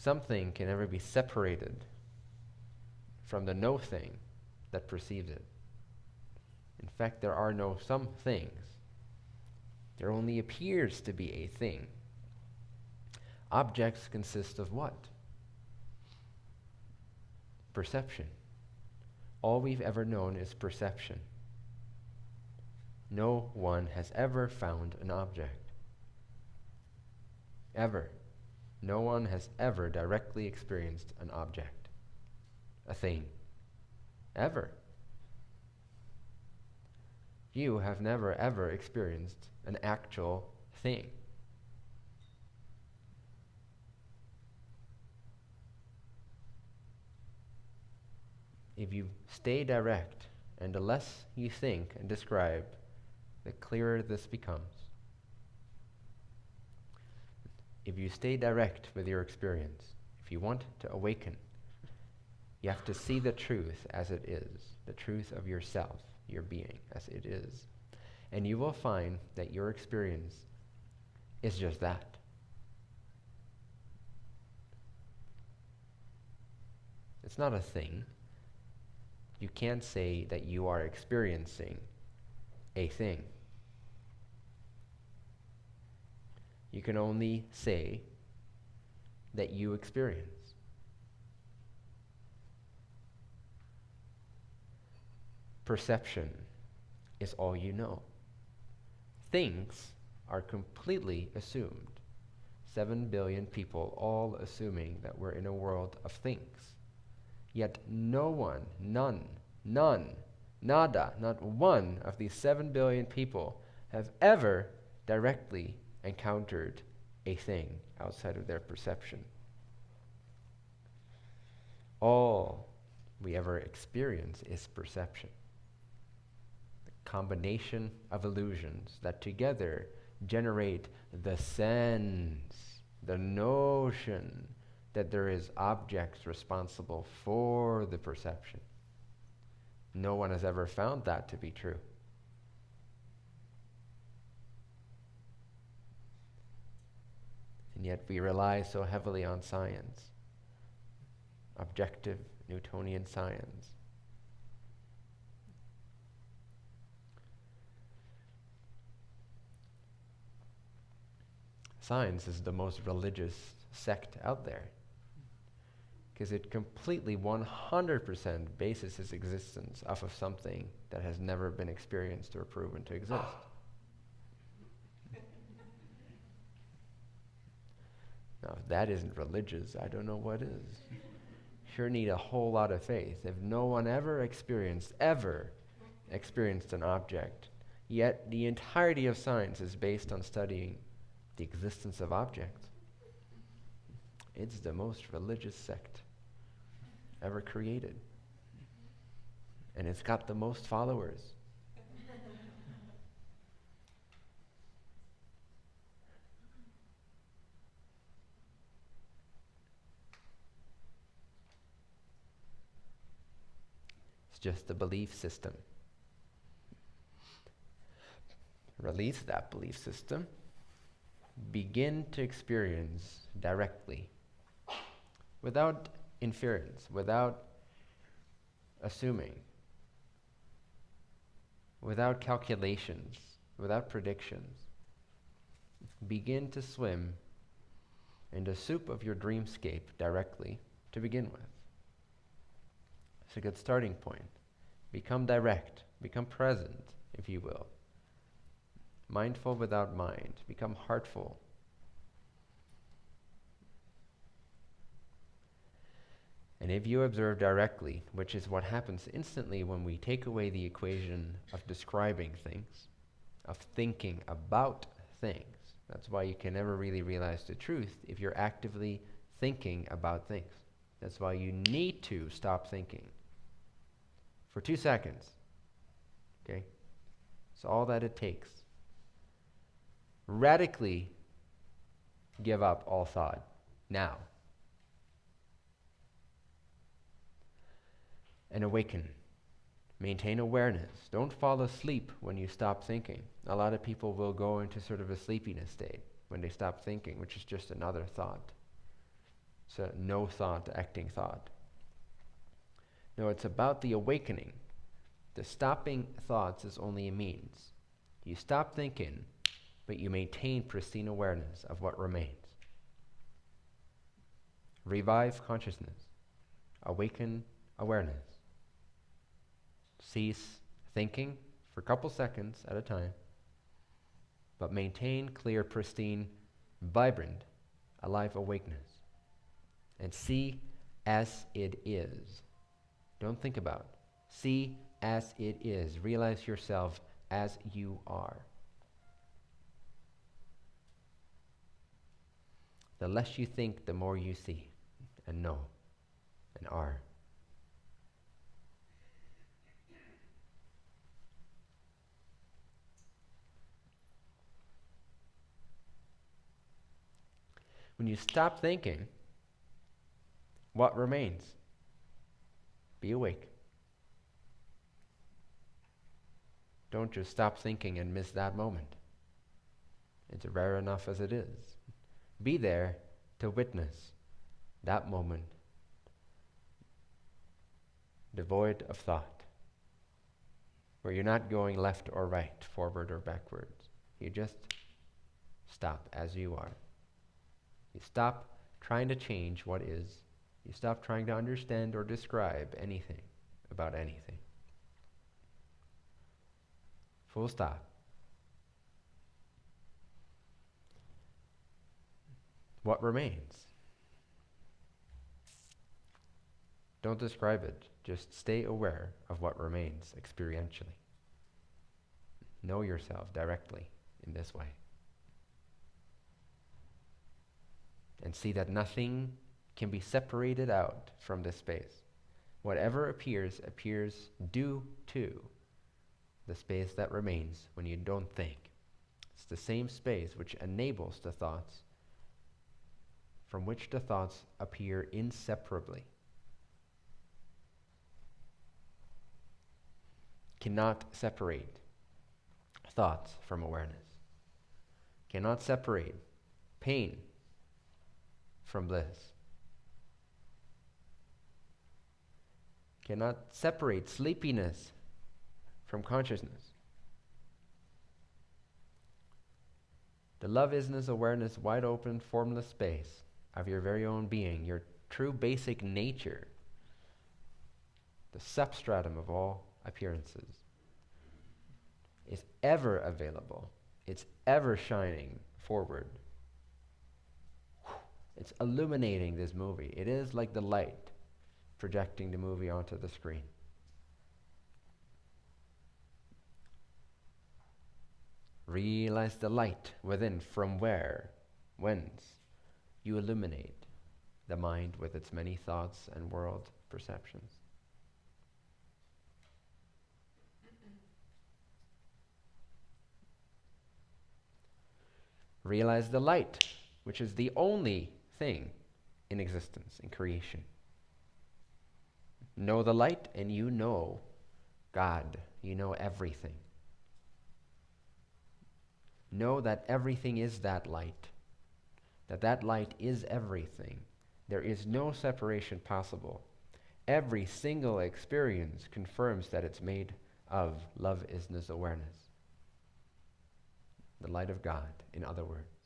something can ever be separated from the no thing that perceives it. In fact, there are no some things. There only appears to be a thing. Objects consist of what? Perception. All we've ever known is perception. No one has ever found an object. Ever. No one has ever directly experienced an object, a thing. Ever. You have never ever experienced an actual thing. If you stay direct, and the less you think and describe, the clearer this becomes. If you stay direct with your experience, if you want to awaken, you have to see the truth as it is, the truth of yourself, your being as it is. And you will find that your experience is just that. It's not a thing. You can't say that you are experiencing a thing. You can only say that you experience. Perception is all you know. Things are completely assumed. Seven billion people all assuming that we're in a world of things. Yet no one, none, none, nada, not one of these seven billion people have ever directly encountered a thing outside of their perception. All we ever experience is perception. The combination of illusions that together generate the sense, the notion that there is objects responsible for the perception. No one has ever found that to be true. And yet we rely so heavily on science, objective Newtonian science. Science is the most religious sect out there because it completely 100% bases its existence off of something that has never been experienced or proven to exist. Now, if that isn't religious, I don't know what is. Sure need a whole lot of faith. If no one ever experienced, ever experienced an object, yet the entirety of science is based on studying the existence of objects. It's the most religious sect ever created. And it's got the most followers. Just a belief system. Release that belief system. Begin to experience directly without inference, without assuming, without calculations, without predictions. Begin to swim in the soup of your dreamscape directly to begin with. It's a good starting point. Become direct, become present, if you will. Mindful without mind, become heartful And if you observe directly, which is what happens instantly when we take away the equation of describing things, of thinking about things, that's why you can never really realize the truth if you're actively thinking about things. That's why you need to stop thinking for two seconds. Okay? It's all that it takes. Radically give up all thought now. and awaken. Maintain awareness. Don't fall asleep when you stop thinking. A lot of people will go into sort of a sleepiness state when they stop thinking, which is just another thought. So no thought, acting thought. No, it's about the awakening. The stopping thoughts is only a means. You stop thinking, but you maintain pristine awareness of what remains. Revive consciousness. Awaken awareness. Cease thinking for a couple seconds at a time, but maintain clear, pristine, vibrant, alive awakeness. And see as it is. Don't think about. See as it is. Realize yourself as you are. The less you think, the more you see and know and are. When you stop thinking, what remains? Be awake. Don't just stop thinking and miss that moment. It's rare enough as it is. Be there to witness that moment devoid of thought, where you're not going left or right, forward or backwards. You just stop as you are. You stop trying to change what is. You stop trying to understand or describe anything about anything. Full stop. What remains? Don't describe it. Just stay aware of what remains experientially. Know yourself directly in this way. And see that nothing can be separated out from this space. Whatever appears, appears due to the space that remains when you don't think. It's the same space which enables the thoughts from which the thoughts appear inseparably. Cannot separate thoughts from awareness. Cannot separate pain from bliss. Cannot separate sleepiness from consciousness. The love isness awareness, wide open, formless space of your very own being, your true basic nature, the substratum of all appearances, is ever available. It's ever shining forward. It's illuminating this movie. It is like the light projecting the movie onto the screen. Realize the light within from where, whence you illuminate the mind with its many thoughts and world perceptions. Realize the light, which is the only thing in existence, in creation. Know the light, and you know God. You know everything. Know that everything is that light, that that light is everything. There is no separation possible. Every single experience confirms that it's made of love isness awareness. The light of God, in other words.